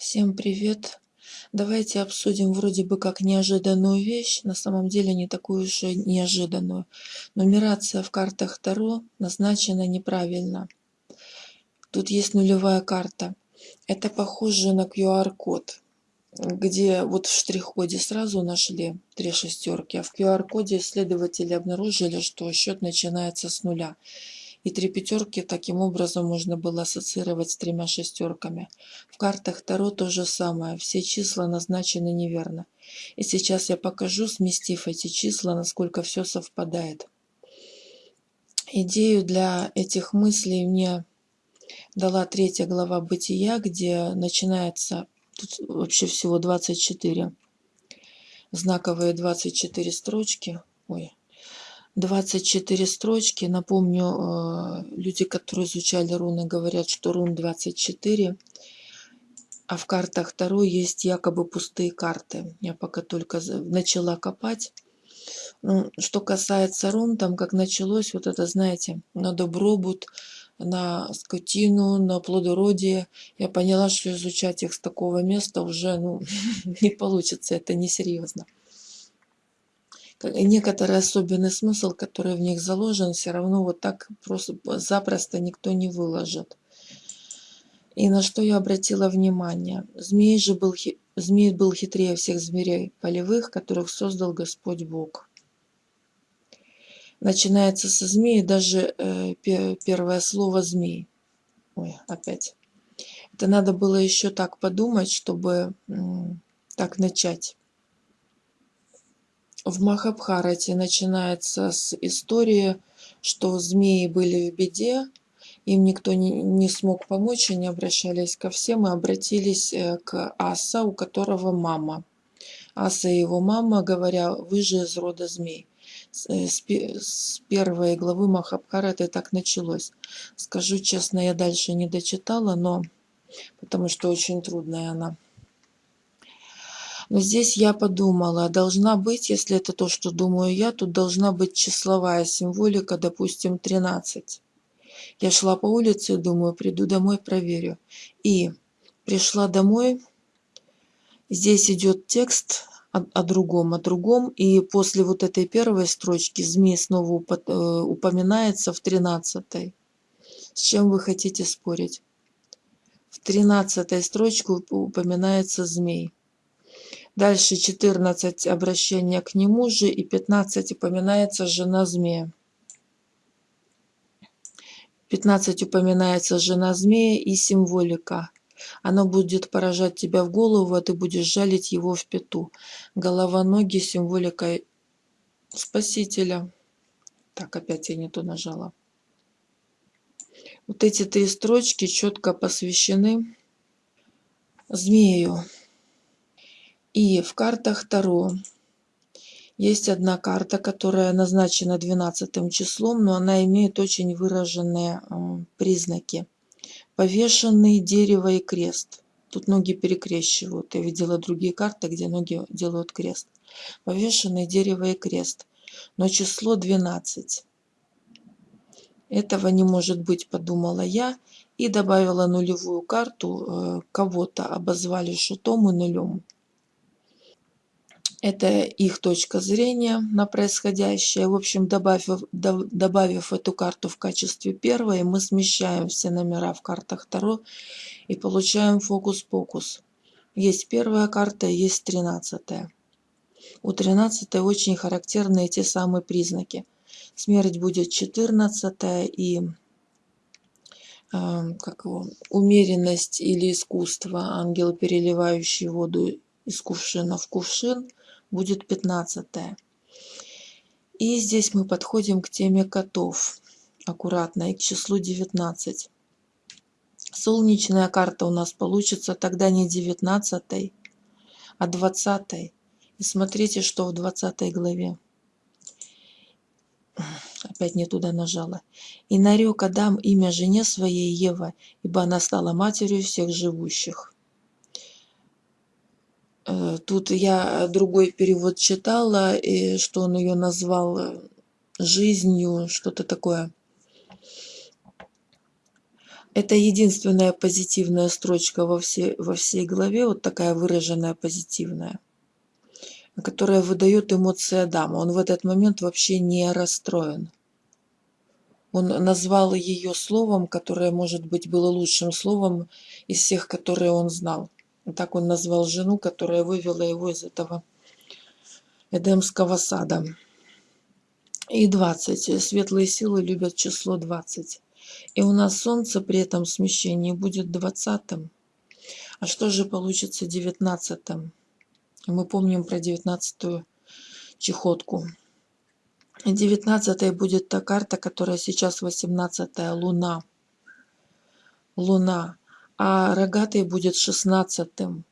Всем привет! Давайте обсудим вроде бы как неожиданную вещь, на самом деле не такую уж и неожиданную. Нумерация в картах Таро назначена неправильно. Тут есть нулевая карта. Это похоже на QR-код, где вот в штрих-коде сразу нашли три шестерки, а в QR-коде исследователи обнаружили, что счет начинается с нуля. И три пятерки таким образом можно было ассоциировать с тремя шестерками. В картах Таро то же самое, все числа назначены неверно. И сейчас я покажу, сместив эти числа, насколько все совпадает. Идею для этих мыслей мне дала третья глава Бытия, где начинается, тут вообще всего 24, знаковые 24 строчки. Ой, 24 строчки. Напомню, э, люди, которые изучали руны, говорят, что рун 24, а в картах Таро есть якобы пустые карты. Я пока только начала копать. Ну, что касается рун, там как началось, вот это, знаете, на добробут, на скотину, на плодородие. Я поняла, что изучать их с такого места уже ну, не получится, это несерьезно некоторый особенный смысл, который в них заложен, все равно вот так просто запросто никто не выложит. И на что я обратила внимание. Змей же был, змей был хитрее всех зверей полевых, которых создал Господь Бог. Начинается со змеи даже э, первое слово «змей». Ой, опять. Это надо было еще так подумать, чтобы э, так начать. В Махабхарате начинается с истории, что змеи были в беде, им никто не, не смог помочь, они обращались ко всем и обратились э, к Аса, у которого мама. Аса и его мама, говоря, вы же из рода змей. С, э, с первой главы Махабхараты так началось. Скажу честно, я дальше не дочитала, но потому что очень трудная она. Но здесь я подумала, должна быть, если это то, что думаю я, тут должна быть числовая символика, допустим, 13. Я шла по улице думаю, приду домой, проверю. И пришла домой, здесь идет текст о, о другом, о другом, и после вот этой первой строчки змей снова э, упоминается в 13. С чем вы хотите спорить? В 13 строчке упоминается змей. Дальше 14 обращения к нему же и 15 упоминается жена змея. 15 упоминается жена змея и символика. Оно будет поражать тебя в голову, а ты будешь жалить его в пету. Голова, ноги, символика Спасителя. Так, опять я не то нажала. Вот эти три строчки четко посвящены змею. И в картах Таро есть одна карта, которая назначена 12 числом, но она имеет очень выраженные признаки. Повешенный дерево и крест. Тут ноги перекрещивают. Я видела другие карты, где ноги делают крест. Повешенный дерево и крест. Но число 12. Этого не может быть, подумала я. И добавила нулевую карту. Э, кого-то обозвали шутом и нулем. Это их точка зрения на происходящее. В общем, добавив, добавив эту карту в качестве первой, мы смещаем все номера в картах Таро и получаем фокус-покус. Есть первая карта, есть тринадцатая. У тринадцатой очень характерны эти самые признаки. Смерть будет четырнадцатая и э, как его, умеренность или искусство, ангел, переливающий воду из кувшина в кувшин – будет 15 и здесь мы подходим к теме котов. Аккуратно и к числу 19 солнечная карта у нас получится тогда не 19 а 20 и смотрите что в 20 главе. Опять не туда нажала. И нарек Адам имя жене своей Ева ибо она стала матерью всех живущих тут я другой перевод читала, и что он ее назвал э, жизнью, что-то такое. Это единственная позитивная строчка во всей, во всей главе, вот такая выраженная позитивная, которая выдает эмоции Адама. Он в этот момент вообще не расстроен. Он назвал ее словом, которое, может быть, было лучшим словом из всех, которые он знал. Так он назвал жену, которая вывела его из этого Эдемского сада. И 20. Светлые силы любят число 20. И у нас Солнце при этом смещении будет 20. А что же получится 19? Мы помним про 19 чехотку. 19 будет та карта, которая сейчас 18 Луна. Луна. А рогатой будет 16 -м.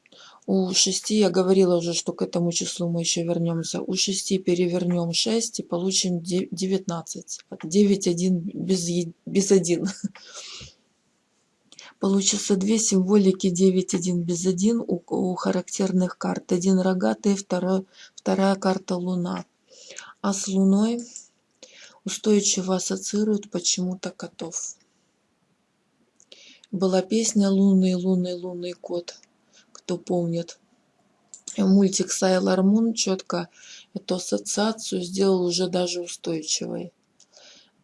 У 6 я говорила уже, что к этому числу мы еще вернемся. У 6 перевернем 6 и получим 19. 9, 1 без, без 1. Получится две символики 9, 1 без 1 у, у характерных карт. Один рогатый, второй, вторая карта Луна. А с Луной устойчиво ассоциируют почему-то котов. Была песня «Лунный, лунный, лунный кот» кто помнит. Мультик Sailor Moon четко эту ассоциацию сделал уже даже устойчивой.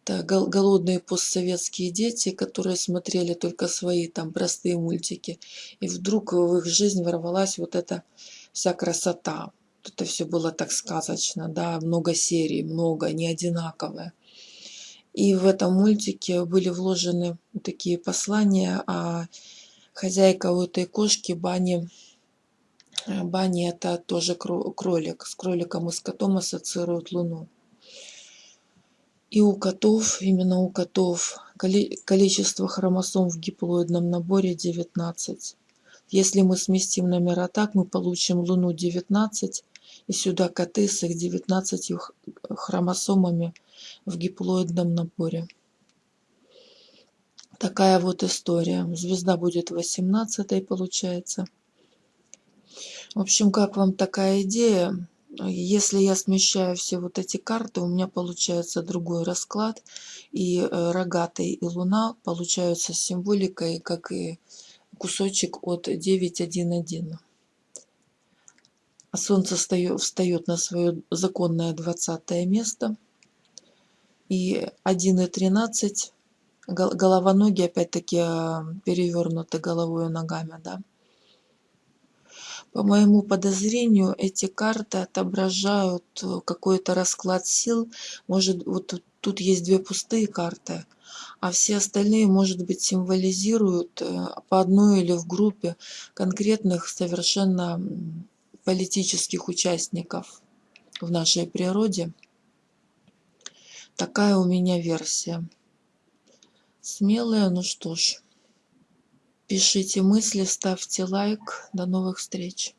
Это голодные постсоветские дети, которые смотрели только свои там простые мультики. И вдруг в их жизнь ворвалась вот эта вся красота. Это все было так сказочно, да, много серий, много, не одинаковое. И в этом мультике были вложены такие послания о хозяйка у этой кошки бани э, бани это тоже кролик. С кроликом и с котом ассоциируют луну. И у котов именно у котов количество хромосом в диплоидном наборе 19 если мы сместим номера так мы получим луну 19 и сюда коты с их 19 хромосомами в гиплоидном наборе Такая вот история. Звезда будет 18 получается. В общем, как вам такая идея? Если я смещаю все вот эти карты, у меня получается другой расклад. И э, рогатый, и луна получаются символикой, как и кусочек от 9.1.1. Солнце встает на свое законное 20 место. И 1.13 голова ноги опять-таки а, перевернуты головой и ногами да. По моему подозрению эти карты отображают э, какой-то расклад сил. Может вот тут, тут есть две пустые карты а все остальные может быть символизируют э, по одной или в группе конкретных совершенно политических участников в нашей природе такая у меня версия Смелая, ну что ж. Пишите мысли, ставьте лайк. До новых встреч.